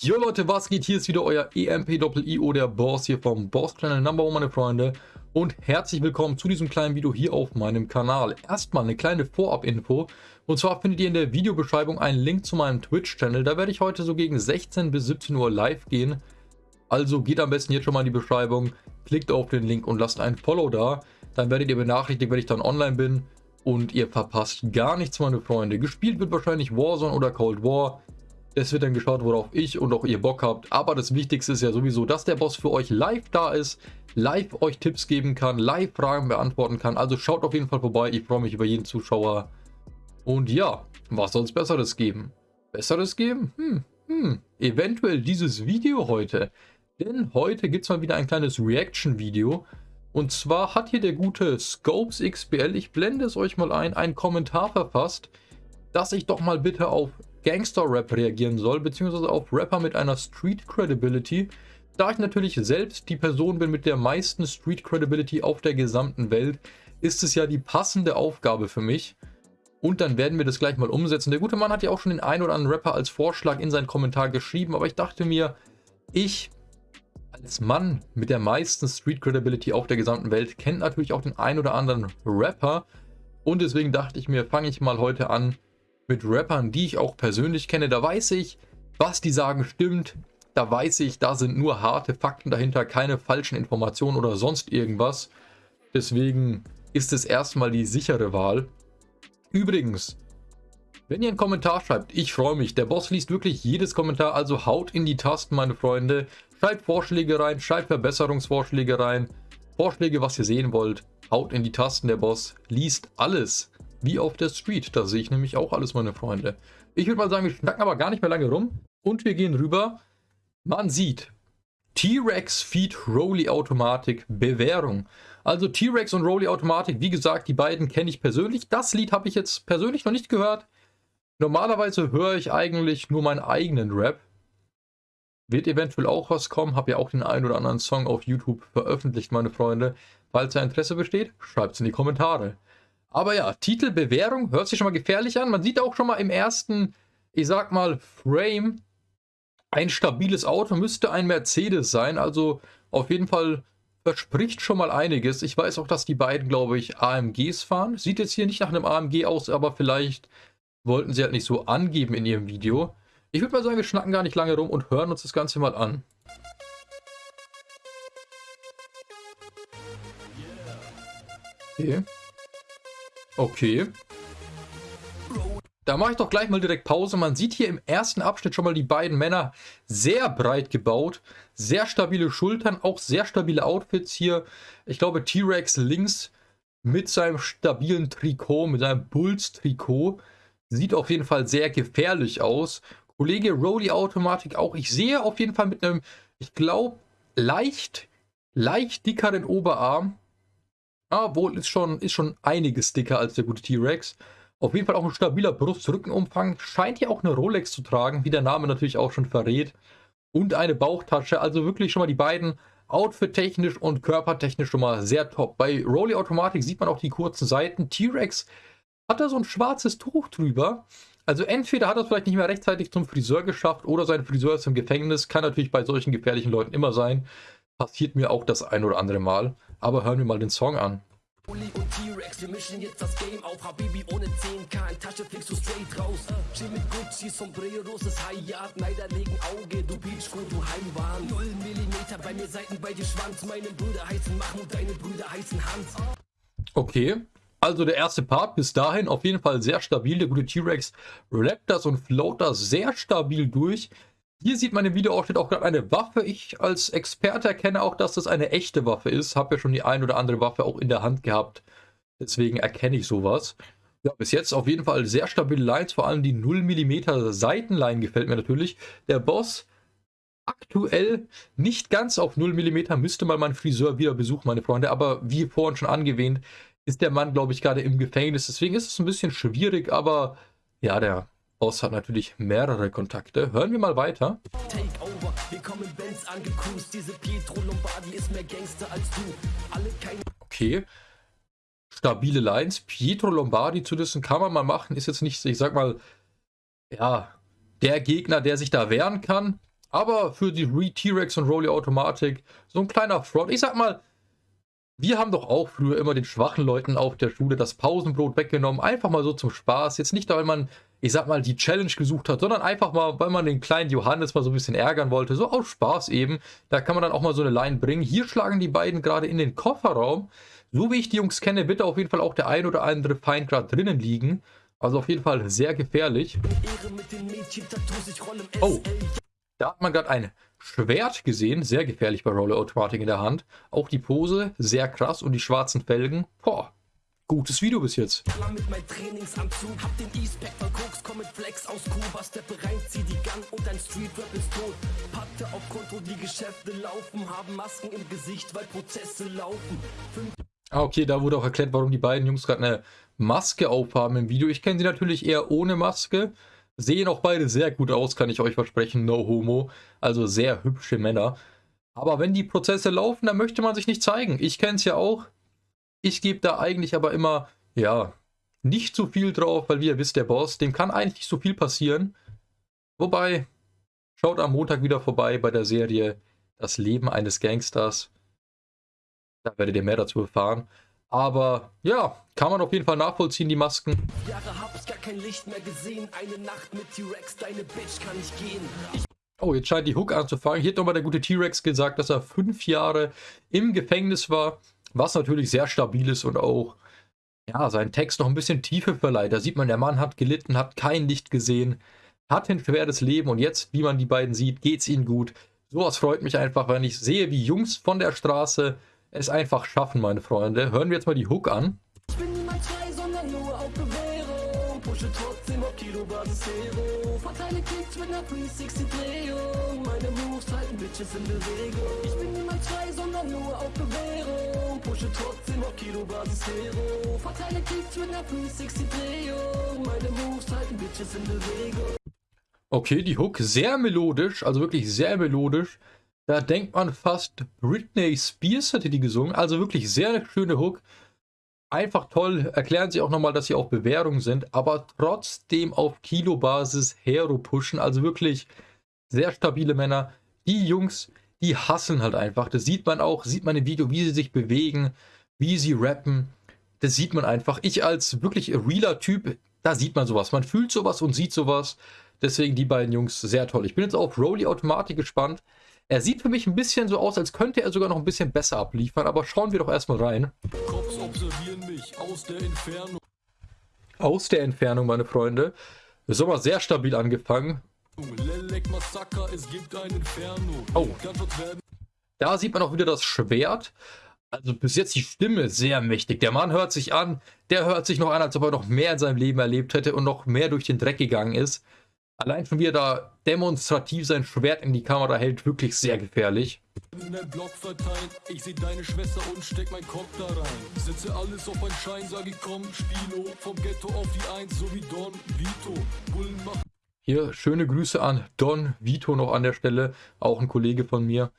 Jo Leute, was geht? Hier ist wieder euer EMP-IO, der Boss hier vom Boss Channel Number One, meine Freunde. Und herzlich willkommen zu diesem kleinen Video hier auf meinem Kanal. Erstmal eine kleine Vorab-Info. Und zwar findet ihr in der Videobeschreibung einen Link zu meinem Twitch-Channel. Da werde ich heute so gegen 16 bis 17 Uhr live gehen. Also geht am besten jetzt schon mal in die Beschreibung, klickt auf den Link und lasst ein Follow da. Dann werdet ihr benachrichtigt, wenn ich dann online bin. Und ihr verpasst gar nichts, meine Freunde. Gespielt wird wahrscheinlich Warzone oder Cold War. Es wird dann geschaut, worauf ich und auch ihr Bock habt. Aber das Wichtigste ist ja sowieso, dass der Boss für euch live da ist, live euch Tipps geben kann, live Fragen beantworten kann. Also schaut auf jeden Fall vorbei. Ich freue mich über jeden Zuschauer. Und ja, was soll es Besseres geben? Besseres geben? Hm, hm, eventuell dieses Video heute. Denn heute gibt es mal wieder ein kleines Reaction-Video. Und zwar hat hier der gute Scopes XBL, ich blende es euch mal ein, einen Kommentar verfasst, dass ich doch mal bitte auf Gangster-Rap reagieren soll, beziehungsweise auf Rapper mit einer Street-Credibility. Da ich natürlich selbst die Person bin mit der meisten Street-Credibility auf der gesamten Welt, ist es ja die passende Aufgabe für mich. Und dann werden wir das gleich mal umsetzen. Der gute Mann hat ja auch schon den einen oder anderen Rapper als Vorschlag in seinen Kommentar geschrieben, aber ich dachte mir, ich als Mann mit der meisten Street Credibility auf der gesamten Welt kennt natürlich auch den einen oder anderen Rapper. Und deswegen dachte ich mir, fange ich mal heute an, mit Rappern, die ich auch persönlich kenne. Da weiß ich, was die sagen stimmt. Da weiß ich, da sind nur harte Fakten dahinter, keine falschen Informationen oder sonst irgendwas. Deswegen ist es erstmal die sichere Wahl. Übrigens, wenn ihr einen Kommentar schreibt, ich freue mich. Der Boss liest wirklich jedes Kommentar, also haut in die Tasten, meine Freunde. Schreibt Vorschläge rein, schreibt Verbesserungsvorschläge rein. Vorschläge, was ihr sehen wollt. Haut in die Tasten, der Boss liest alles. Wie auf der Street. Da sehe ich nämlich auch alles, meine Freunde. Ich würde mal sagen, wir schnacken aber gar nicht mehr lange rum. Und wir gehen rüber. Man sieht T-Rex Feed Rolly Automatik Bewährung. Also T-Rex und Rolly Automatik, wie gesagt, die beiden kenne ich persönlich. Das Lied habe ich jetzt persönlich noch nicht gehört. Normalerweise höre ich eigentlich nur meinen eigenen Rap. Wird eventuell auch was kommen. Habe ja auch den einen oder anderen Song auf YouTube veröffentlicht, meine Freunde. Falls da Interesse besteht, schreibt es in die Kommentare. Aber ja, Titelbewährung hört sich schon mal gefährlich an. Man sieht auch schon mal im ersten, ich sag mal, Frame, ein stabiles Auto müsste ein Mercedes sein. Also auf jeden Fall verspricht schon mal einiges. Ich weiß auch, dass die beiden, glaube ich, AMGs fahren. Sieht jetzt hier nicht nach einem AMG aus, aber vielleicht wollten sie halt nicht so angeben in ihrem Video. Ich würde mal sagen, wir schnacken gar nicht lange rum und hören uns das Ganze mal an. Okay. Okay. Da mache ich doch gleich mal direkt Pause. Man sieht hier im ersten Abschnitt schon mal die beiden Männer sehr breit gebaut. Sehr stabile Schultern, auch sehr stabile Outfits hier. Ich glaube T-Rex links mit seinem stabilen Trikot, mit seinem Bulls-Trikot. Sieht auf jeden Fall sehr gefährlich aus. Kollege Rody Automatik auch. Ich sehe auf jeden Fall mit einem, ich glaube, leicht, leicht dickeren Oberarm. Ah, wohl ist schon, ist schon einiges dicker als der gute T-Rex. Auf jeden Fall auch ein stabiler Brust-Rückenumfang. Scheint hier auch eine Rolex zu tragen, wie der Name natürlich auch schon verrät. Und eine Bauchtasche. Also wirklich schon mal die beiden Outfit-technisch und körpertechnisch schon mal sehr top. Bei Rolly Automatik sieht man auch die kurzen Seiten. T-Rex hat da so ein schwarzes Tuch drüber. Also entweder hat er es vielleicht nicht mehr rechtzeitig zum Friseur geschafft oder sein Friseur ist im Gefängnis. Kann natürlich bei solchen gefährlichen Leuten immer sein. Passiert mir auch das ein oder andere Mal. Aber hören wir mal den Song an. Uli und T-Rex, wir mischen jetzt das Game auf. Habibi ohne 10k in Tasche fliegst du straight raus. Chill mit Gucci, Sombreros, das High-Yard Neider legen Auge, du Beachco, du Heimwahn. 0 mm bei mir Seiten, bei dir Schwanz. Meine Brüder heißen Mahmoud, deine Brüder heißen Hans. Okay, also der erste Part. Bis dahin auf jeden Fall sehr stabil. Der gute T-Rex rappt das und float das sehr stabil durch. Hier sieht man im Videoausschnitt auch gerade eine Waffe. Ich als Experte erkenne auch, dass das eine echte Waffe ist. Habe ja schon die ein oder andere Waffe auch in der Hand gehabt. Deswegen erkenne ich sowas. Ja, bis jetzt auf jeden Fall sehr stabile Lines. Vor allem die 0 mm Seitenline gefällt mir natürlich. Der Boss aktuell nicht ganz auf 0 mm. Müsste mal mein Friseur wieder besuchen, meine Freunde. Aber wie vorhin schon angewähnt, ist der Mann, glaube ich, gerade im Gefängnis. Deswegen ist es ein bisschen schwierig. Aber ja, der Boss hat natürlich mehrere Kontakte. Hören wir mal weiter. Takeover, wir kommen Benz angecruised. Diese Pietro Lombardi ist mehr Gangster als du. Alle keine okay. Stabile Lines. Pietro Lombardi zu dessen kann man mal machen. Ist jetzt nicht, ich sag mal, ja, der Gegner, der sich da wehren kann. Aber für die T-Rex und Rolly Automatik so ein kleiner Front. Ich sag mal, wir haben doch auch früher immer den schwachen Leuten auf der Schule das Pausenbrot weggenommen. Einfach mal so zum Spaß. Jetzt nicht, weil man, ich sag mal, die Challenge gesucht hat, sondern einfach mal, weil man den kleinen Johannes mal so ein bisschen ärgern wollte. So aus Spaß eben. Da kann man dann auch mal so eine Line bringen. Hier schlagen die beiden gerade in den Kofferraum. So wie ich die Jungs kenne, wird da auf jeden Fall auch der ein oder andere Feind gerade drinnen liegen. Also auf jeden Fall sehr gefährlich. Oh, da hat man gerade ein Schwert gesehen, sehr gefährlich bei Roller Automatic in der Hand. Auch die Pose, sehr krass und die schwarzen Felgen, boah, gutes Video bis jetzt. Mit meinem Trainingsanzug, hab den E-Spec von Koks, komm mit Flex aus Kuba, steppe rein, zieh die Gun und dein Streetrap ist tot. Patte auf Konto, die Geschäfte laufen, haben Masken im Gesicht, weil Prozesse laufen. Fünf ah, okay, da wurde auch erklärt, warum die beiden Jungs gerade eine Maske aufhaben im Video. Ich kenne sie natürlich eher ohne Maske. Sehen auch beide sehr gut aus, kann ich euch versprechen. No homo. Also sehr hübsche Männer. Aber wenn die Prozesse laufen, dann möchte man sich nicht zeigen. Ich kenne es ja auch. Ich gebe da eigentlich aber immer, ja, nicht so viel drauf, weil wie ihr wisst, der Boss, dem kann eigentlich nicht so viel passieren. Wobei, schaut am Montag wieder vorbei bei der Serie Das Leben eines Gangsters. Da werdet ihr mehr dazu erfahren. Aber ja, kann man auf jeden Fall nachvollziehen, die Masken. Jahre hab ich gar kein Licht mehr gesehen. Eine Nacht mit T-Rex, deine Bitch kann ich gehen. Ich oh, jetzt scheint die Hook anzufangen. Hier hat nochmal der gute T-Rex gesagt, dass er fünf Jahre im Gefängnis war. Was natürlich sehr stabil ist und auch ja, seinen Text noch ein bisschen Tiefe verleiht. Da sieht man, der Mann hat gelitten, hat kein Licht gesehen, hat ein schweres Leben und jetzt, wie man die beiden sieht, geht es ihnen gut. Sowas freut mich einfach, wenn ich sehe, wie Jungs von der Straße es einfach schaffen, meine Freunde. Hören wir jetzt mal die Hook an. Ich bin niemals frei, sondern nur auf Bewährung. Pushe trotzdem auf Kilobasis Hero. Verteile Kicks mit einer 360-Drehung. Meine Moves halten Bitches in Bewegung. Ich bin niemals frei, sondern nur auf Bewährung. Pushe trotzdem auf Kilobasis Hero. Verteile Kicks mit einer 360-Drehung. Meine Moves halten Bitches in Bewegung. Okay, die Hook sehr melodisch, also wirklich sehr melodisch. Da denkt man fast, Britney Spears hätte die gesungen. Also wirklich sehr schöne Hook. Einfach toll. Erklären sie auch nochmal, dass sie auf Bewährung sind, aber trotzdem auf Kilobasis Hero pushen. Also wirklich sehr stabile Männer. Die Jungs, die hassen halt einfach. Das sieht man auch, sieht man im Video, wie sie sich bewegen, wie sie rappen. Das sieht man einfach. Ich als wirklich realer Typ, da sieht man sowas. Man fühlt sowas und sieht sowas. Deswegen die beiden Jungs sehr toll. Ich bin jetzt auf Rolly Automatik gespannt. Er sieht für mich ein bisschen so aus, als könnte er sogar noch ein bisschen besser abliefern, aber schauen wir doch erstmal rein. Cops observieren mich aus der Entfernung. Aus der Entfernung, meine Freunde. Ist aber sehr stabil angefangen. Oh. Da sieht man auch wieder das Schwert. Also bis jetzt die Stimme sehr mächtig. Der Mann hört sich an, der hört sich noch an, als ob er noch mehr in seinem Leben erlebt hätte und noch mehr durch den Dreck gegangen ist. Allein schon wie er da demonstrativ sein Schwert in die Kamera hält, wirklich sehr gefährlich. In dein Block verteilt, ich seh deine Schwester und steck mein Kopf da rein. Setze alles auf ein Schein, sag ich komm, Spino, vom Ghetto auf die Eins, so wie Don Vito. Bullen machen. Hier schöne Grüße an Don Vito noch an der Stelle, auch ein Kollege von mir.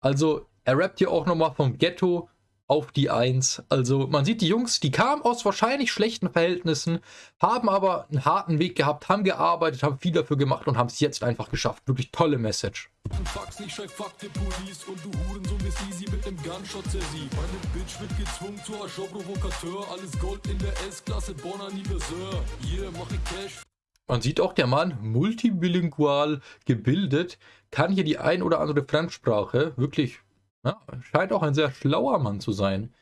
Also, er rappt hier auch nochmal vom Ghetto auf die 1. Also man sieht die Jungs, die kamen aus wahrscheinlich schlechten Verhältnissen, haben aber einen harten Weg gehabt, haben gearbeitet, haben viel dafür gemacht und haben es jetzt einfach geschafft. Wirklich tolle Message. Man sieht auch, der Mann, multibilingual gebildet, kann hier die ein oder andere Fremdsprache wirklich ja, scheint auch ein sehr schlauer Mann zu sein.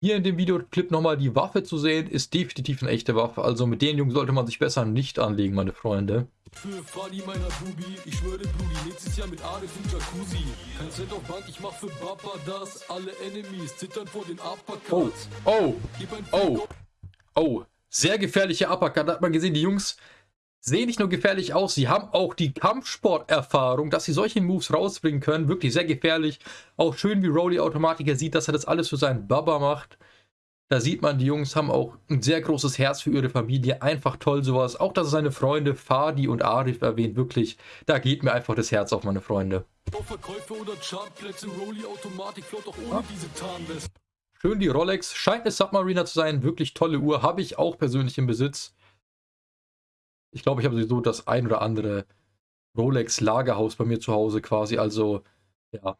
Hier in dem Videoclip nochmal die Waffe zu sehen, ist definitiv eine echte Waffe. Also mit den Jungs sollte man sich besser nicht anlegen, meine Freunde. Für Fadi meiner Bubi, ich schwöre Brudi, nächstes Jahr mit Arif im Jacuzzi. Kein Cent auf Bank, ich mach für Papa das. Alle Enemies zittern vor den Uppercuts. Oh, oh, oh, oh. Sehr gefährliche Uppercut, da hat man gesehen, die Jungs sehen nicht nur gefährlich aus, sie haben auch die Kampfsporterfahrung, dass sie solche Moves rausbringen können. Wirklich sehr gefährlich. Auch schön, wie Rolly Automatiker sieht, dass er das alles für seinen Baba macht. Da sieht man, die Jungs haben auch ein sehr großes Herz für ihre Familie. Einfach toll sowas. Auch, dass er seine Freunde Fadi und Arif erwähnt. Wirklich, da geht mir einfach das Herz auf, meine Freunde. Schön die Rolex. Scheint eine Submariner zu sein. Wirklich tolle Uhr. Habe ich auch persönlich im Besitz. Ich glaube, ich habe sowieso das ein oder andere Rolex Lagerhaus bei mir zu Hause quasi. Also, ja,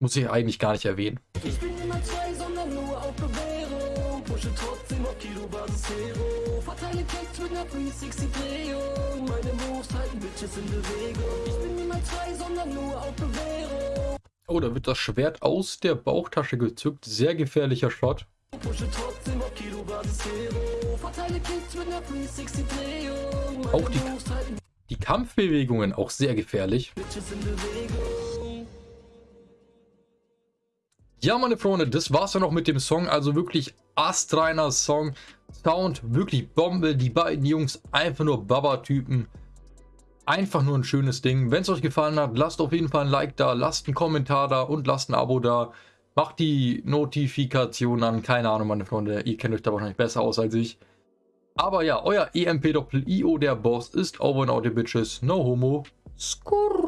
muss ich eigentlich gar nicht erwähnen. Ich bin immer zwei, sondern nur auf Bewährung. Pushe trotzdem auf Kilobasis Hero. Verteile Kicks mit einer 360-Drehung. Meine Moves halten Bitches in Bewegung. Ich bin immer zwei, sondern nur auf Bewährung. Oh, da wird das Schwert aus der Bauchtasche gezückt. Sehr gefährlicher Shot. Auch die, die Kampfbewegungen auch sehr gefährlich. Ja, meine Freunde, das war's ja noch mit dem Song. Also wirklich astreiner Song. Sound wirklich Bombe. Die beiden Jungs einfach nur Baba-Typen. Einfach nur ein schönes Ding. Wenn es euch gefallen hat, lasst auf jeden Fall ein Like da, lasst einen Kommentar da und lasst ein Abo da. Macht die Notifikation an. Keine Ahnung, meine Freunde. Ihr kennt euch da wahrscheinlich besser aus als ich. Aber ja, euer EMP-Doppel-IO, der Boss, ist over and out, bitches. No homo. Skurr.